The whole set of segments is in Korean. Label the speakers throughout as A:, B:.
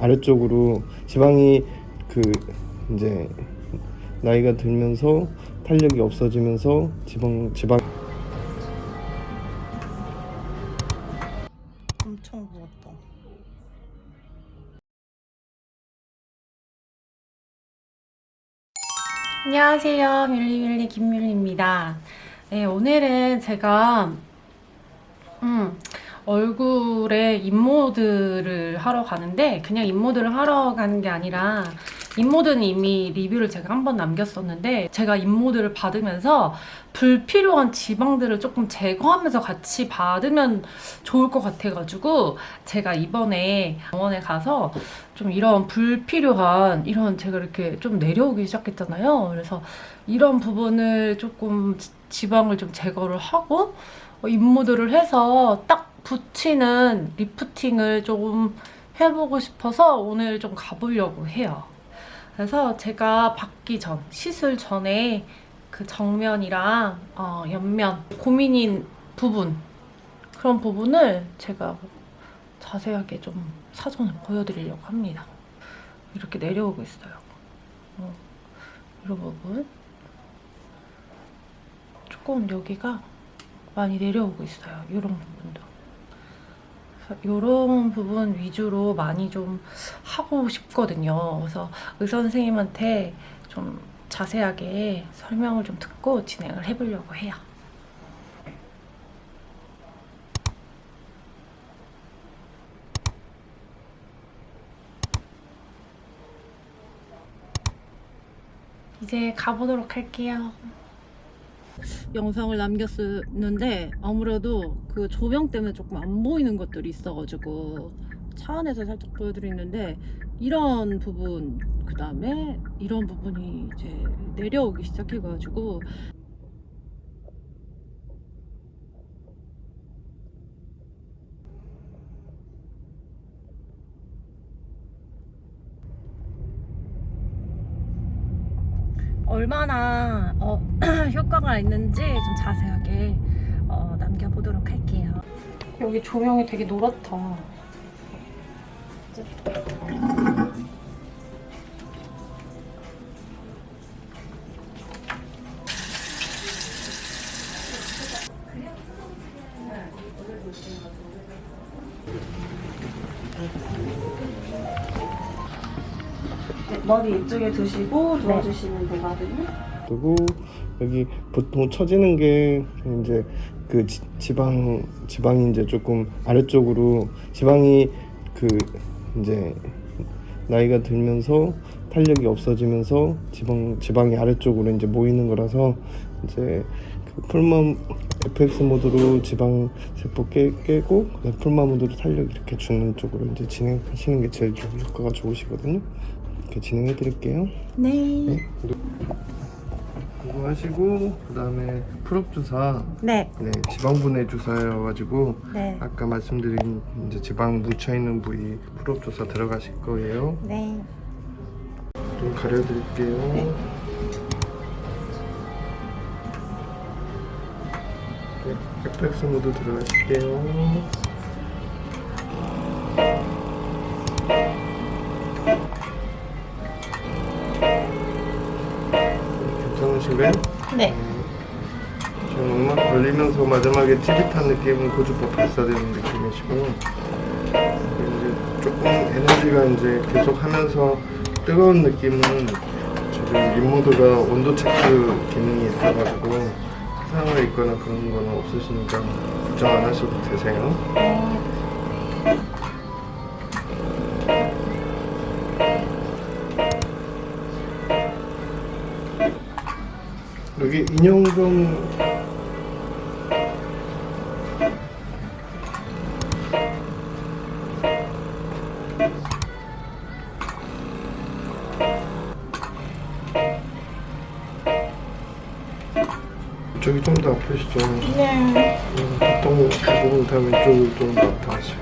A: 아래쪽으로 지방이 그 이제 나이가 들면서 탄력이 없어지면서 지방 지방
B: 엄청 부었다. 안녕하세요. 뮬리뮬리 김뮬리입니다. 네, 오늘은 제가 음, 얼굴에 인모드를 하러 가는데 그냥 인모드를 하러 가는 게 아니라 인모드는 이미 리뷰를 제가 한 번 남겼었는데 제가 인모드를 받으면서 불필요한 지방들을 조금 제거하면서 같이 받으면 좋을 것 같아가지고 제가 이번에 병원에 가서 좀 이런 불필요한 이런 제가 이렇게 좀 내려오기 시작했잖아요. 그래서 이런 부분을 조금 지- 지방을 좀 제거를 하고 어, 인모드를 해서 딱 붙이는 리프팅을 좀 해보고 싶어서 오늘 좀 가보려고 해요. 그래서 제가 받기 전, 시술 전에 그 정면이랑 어, 옆면 고민인 부분 그런 부분을 제가 자세하게 좀 사전을 보여드리려고 합니다. 이렇게 내려오고 있어요. 어, 이런 부분 조금 여기가 많이 내려오고 있어요. 이런 부분도. 이런 부분 위주로 많이 좀 하고 싶거든요. 그래서 의사 선생님한테 좀 자세하게 설명을 좀 듣고 진행을 해보려고 해요. 이제 가보도록 할게요. 영상을 남겼었는데 아무래도 그 조명 때문에 조금 안 보이는 것들이 있어가지고 차 안에서 살짝 보여드리는데 이런 부분 그 다음에 이런 부분이 이제 내려오기 시작해가지고 얼마나 어, 효과가 있는지 좀 자세하게 어, 남겨보도록 할게요. 여기 조명이 되게 노랗다. 머리 이쪽에 두시고 누워주시면 되거든요.
A: 그리고 여기 보통 처지는 게 이제 그 지, 지방 지방이 이제 조금 아래쪽으로 지방이 그 이제 나이가 들면서 탄력이 없어지면서 지방 지방이 아래쪽으로 이제 모이는 거라서 이제 그 풀맘 FX 모드로 지방 세포 깨, 깨고 풀맘 모드로 탄력 이렇게 주는 쪽으로 이제 진행하시는 게 제일 좀 효과가 좋으시거든요. 이렇게 진행해 드릴게요.
B: 네.
A: 네. 그거 하시고 그다음에 풀업 주사
B: 네.
A: 네 지방분해 주사여가지고
B: 네.
A: 아까 말씀드린 이제 지방 묻혀 있는 부위 풀업 주사 들어가실 거예요.
B: 네.
A: 좀 가려드릴게요.
B: 네.
A: 네, FX 모드 들어가실게요.
B: 네.
A: 지금 음악 걸리면서 마지막에 찌릿한 느낌은 고주파 발사되는 느낌이시고 이제 조금 에너지가 이제 계속 하면서 뜨거운 느낌은 지금 인모드가 온도 체크 기능이 있어가지고 상을 있거나 그런 거는 없으시니까 걱정 안 하셔도 되세요. 여기 인형 좀 이쪽이 좀더 아프시죠?
B: 네.
A: 음, 보통 대부분 다 왼쪽을 좀더 아파하시거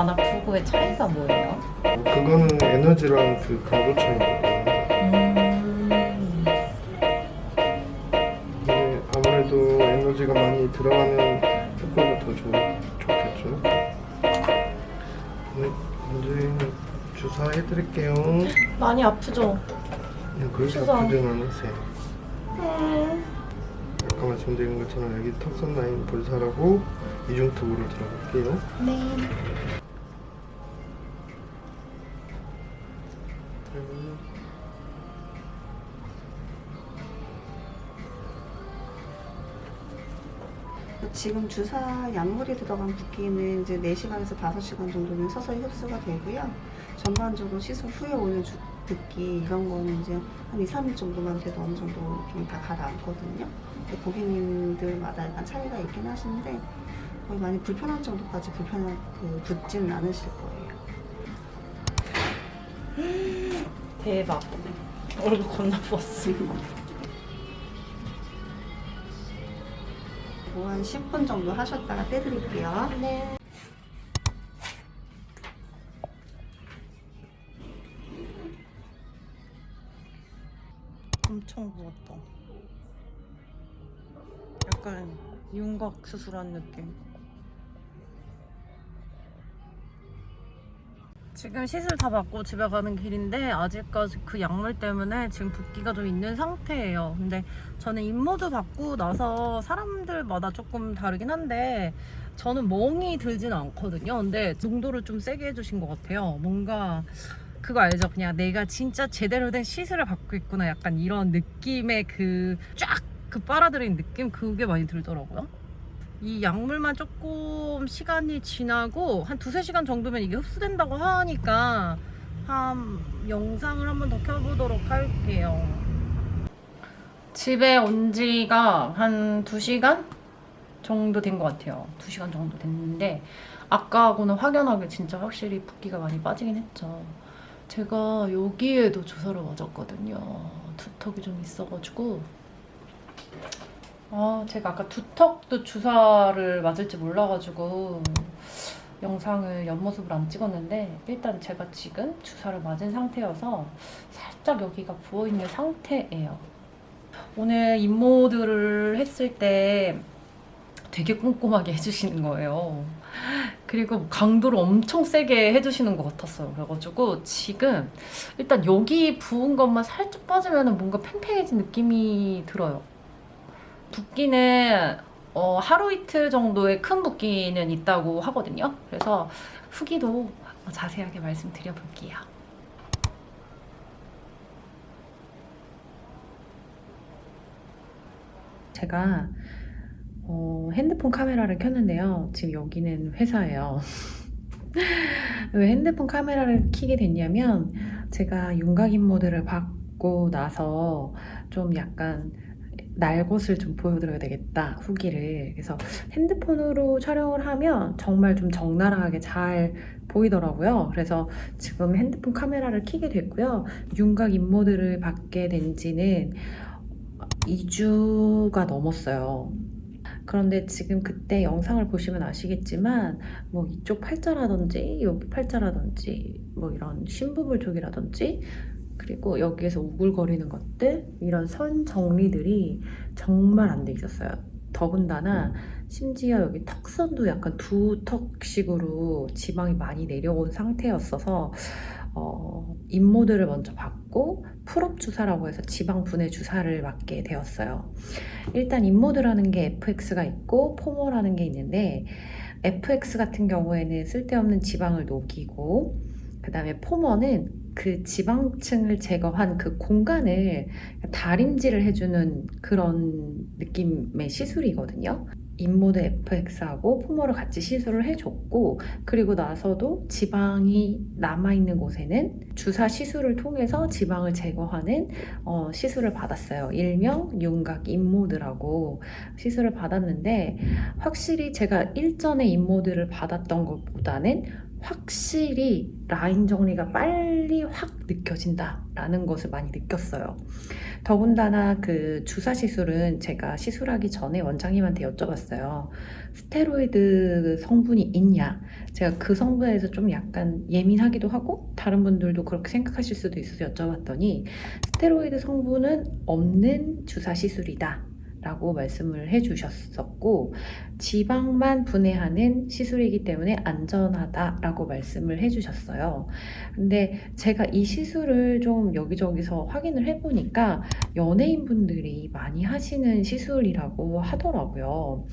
A: 든.
B: 안 아프고의 차이가 뭐예요?
A: 어, 그거는 에너지랑 그 강도 차이거든요.
B: 음,
A: 이게 아무래도 에너지가 많이 들어가는 효과가 더 좋, 좋겠죠. 네, 먼저 주사해드릴게요.
B: 많이 아프죠?
A: 그냥 그렇게
B: 주사.
A: 아프진 않으세요.
B: 네.
A: 아까 말씀드린 것처럼 여기 턱선 라인 볼살하고 이중턱으로 들어갈게요.
B: 네.
C: 지금 주사 약물이 들어간 붓기는 이제 4시간에서 5시간 정도면 서서히 흡수가 되고요. 전반적으로 시술 후에 오는 주, 붓기 이런 거는 이제 한 2, 3일 정도만 돼도 어느 정도 좀 다 가라앉거든요. 고객님들마다 약간 차이가 있긴 하신데 거의 많이 불편한 정도까지 불편한 그 붓지는 않으실 거예요.
B: 대박. 얼굴 겁나 부었어.
C: 뭐한 10분 정도 하셨다가 떼드릴게요.
B: 네. 엄청 부었다. 약간 윤곽 수술한 느낌. 지금 시술 다 받고 집에 가는 길인데 아직까지 그 약물 때문에 지금 붓기가 좀 있는 상태예요. 근데 저는 입모드 받고 나서 사람들마다 조금 다르긴 한데 저는 멍이 들지는 않거든요. 근데 농도를 좀 세게 해주신 것 같아요. 뭔가 그거 알죠? 그냥 내가 진짜 제대로 된 시술을 받고 있구나. 약간 이런 느낌의 그 쫙그 빨아들인 느낌 그게 많이 들더라고요. 이 약물만 조금 시간이 지나고 한 두세 시간 정도면 이게 흡수된다고 하니까 한 영상을 한번 더 켜보도록 할게요. 집에 온 지가 한 2시간 정도 된 것 같아요. 2시간 정도 됐는데 아까하고는 확연하게 진짜 확실히 붓기가 많이 빠지긴 했죠. 제가 여기에도 주사를 맞았거든요. 두턱이 좀 있어가지고 아 제가 아까 두턱도 주사를 맞을지 몰라가지고 영상을 옆모습을 안 찍었는데 일단 제가 지금 주사를 맞은 상태여서 살짝 여기가 부어있는 상태예요. 오늘 임모들을 했을 때 되게 꼼꼼하게 해주시는 거예요. 그리고 강도를 엄청 세게 해주시는 것 같았어요. 그래가지고 지금 일단 여기 부은 것만 살짝 빠지면 뭔가 팽팽해진 느낌이 들어요. 붓기는 어, 하루 이틀 정도의 큰 붓기는 있다고 하거든요. 그래서 후기도 자세하게 말씀드려 볼게요. 제가 어, 핸드폰 카메라를 켰는데요. 지금 여기는 회사예요. 왜 핸드폰 카메라를 켜게 됐냐면 제가 윤곽인 모드를 받고 나서 좀 약간 날 것을 좀 보여드려야 되겠다 후기를. 그래서 핸드폰으로 촬영을 하면 정말 좀 적나라하게 잘 보이더라고요. 그래서 지금 핸드폰 카메라를 켜게 됐고요. 윤곽 인모드를 받게 된 지는 2주가 넘었어요. 그런데 지금 그때 영상을 보시면 아시겠지만 뭐 이쪽 팔자라든지 여기 팔자라든지 뭐 이런 심부분 쪽이라든지 그리고 여기에서 우글거리는 것들 이런 선 정리들이 정말 안 돼 있었어요. 더군다나 심지어 여기 턱선도 약간 두 턱식으로 지방이 많이 내려온 상태였어서 어, 인모드를 먼저 받고 풀업 주사라고 해서 지방 분해 주사를 맞게 되었어요. 일단 인모드라는 게 FX가 있고 포마라는 게 있는데 FX 같은 경우에는 쓸데없는 지방을 녹이고 그 다음에 포마는 그 지방층을 제거한 그 공간을 다림질을 해주는 그런 느낌의 시술이거든요. 인모드 FX하고 포마를 같이 시술을 해줬고 그리고 나서도 지방이 남아있는 곳에는 주사 시술을 통해서 지방을 제거하는 어, 시술을 받았어요. 일명 윤곽 인모드라고 시술을 받았는데 확실히 제가 일전에 인모드를 받았던 것보다는 확실히 라인 정리가 빨리 확 느껴진다라는 것을 많이 느꼈어요. 더군다나 그 주사 시술은 제가 시술하기 전에 원장님한테 여쭤봤어요. 스테로이드 성분이 있냐? 제가 그 성분에 대해서 좀 약간 예민하기도 하고 다른 분들도 그렇게 생각하실 수도 있어서 여쭤봤더니 스테로이드 성분은 없는 주사 시술이다. 라고 말씀을 해주셨었고 지방만 분해하는 시술이기 때문에 안전하다라고 말씀을 해주셨어요. 근데 제가 이 시술을 좀 여기저기서 확인을 해보니까 연예인분들이 많이 하시는 시술이라고 하더라고요.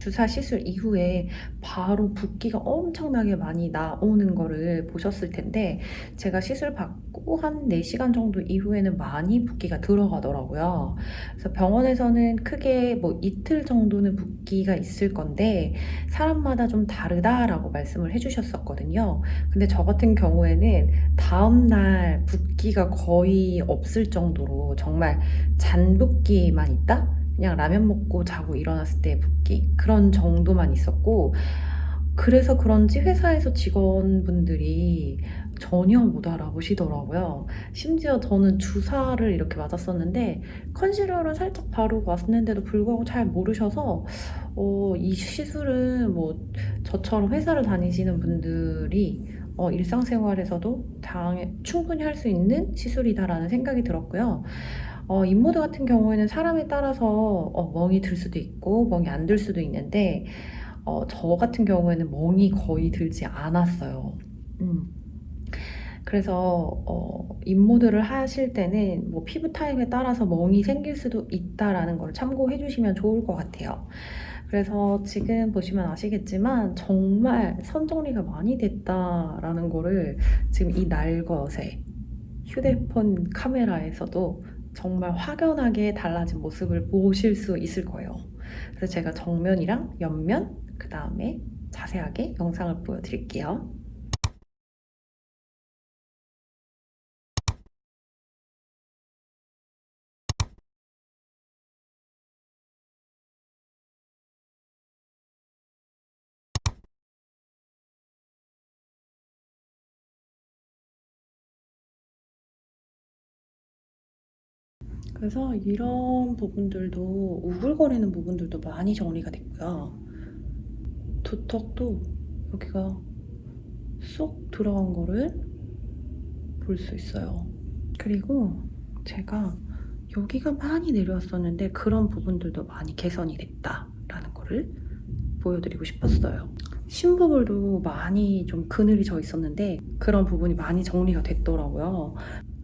B: 주사 시술 이후에 바로 붓기가 엄청나게 많이 나오는 거를 보셨을 텐데 제가 시술 받고 한 4시간 정도 이후에는 많이 붓기가 들어가더라고요. 그래서 병원에서는 크게 뭐 이틀 정도는 붓기가 있을 건데 사람마다 좀 다르다라고 말씀을 해주셨었거든요. 근데 저 같은 경우에는 다음날 붓기가 거의 없을 정도로 정말 잔붓기만 있다? 그냥 라면 먹고 자고 일어났을 때 붓기 그런 정도만 있었고 그래서 그런지 회사에서 직원분들이 전혀 못 알아보시더라고요. 심지어 저는 주사를 이렇게 맞았었는데 컨실러를 살짝 바르고 왔는데도 불구하고 잘 모르셔서 어, 이 시술은 뭐 저처럼 회사를 다니시는 분들이 어, 일상생활에서도 당, 충분히 할 수 있는 시술이다라는 생각이 들었고요. 어, 인모드 같은 경우에는 사람에 따라서 어, 멍이 들 수도 있고 멍이 안 들 수도 있는데 어, 저 같은 경우에는 멍이 거의 들지 않았어요. 음. 그래서 어, 인모드를 하실 때는 뭐 피부 타입에 따라서 멍이 생길 수도 있다라는 걸 참고해 주시면 좋을 것 같아요. 그래서 지금 보시면 아시겠지만 정말 선 정리가 많이 됐다라는 거를 지금 이 날것에 휴대폰 카메라에서도 정말 확연하게 달라진 모습을 보실 수 있을 거예요. 그래서 제가 정면이랑 옆면, 그 다음에 자세하게 영상을 보여드릴게요. 그래서 이런 부분들도 우글거리는 부분들도 많이 정리가 됐고요. 두턱도 여기가 쏙 들어간 거를 볼 수 있어요. 그리고 제가 여기가 많이 내려왔었는데 그런 부분들도 많이 개선이 됐다라는 거를 보여드리고 싶었어요. 심부볼도 많이 좀 그늘이 져 있었는데 그런 부분이 많이 정리가 됐더라고요.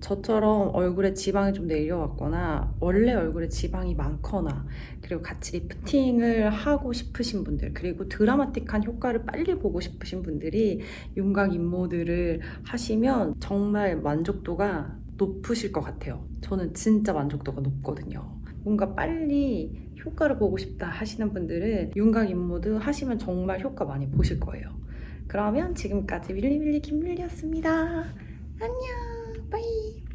B: 저처럼 얼굴에 지방이 좀 내려왔거나 원래 얼굴에 지방이 많거나 그리고 같이 리프팅을 하고 싶으신 분들 그리고 드라마틱한 효과를 빨리 보고 싶으신 분들이 윤곽 인모드를 하시면 정말 만족도가 높으실 것 같아요. 저는 진짜 만족도가 높거든요. 뭔가 빨리 효과를 보고 싶다 하시는 분들은 윤곽 인모드 하시면 정말 효과 많이 보실 거예요. 그러면 지금까지 윌리윌리 김밀리였습니다. 안녕 빠이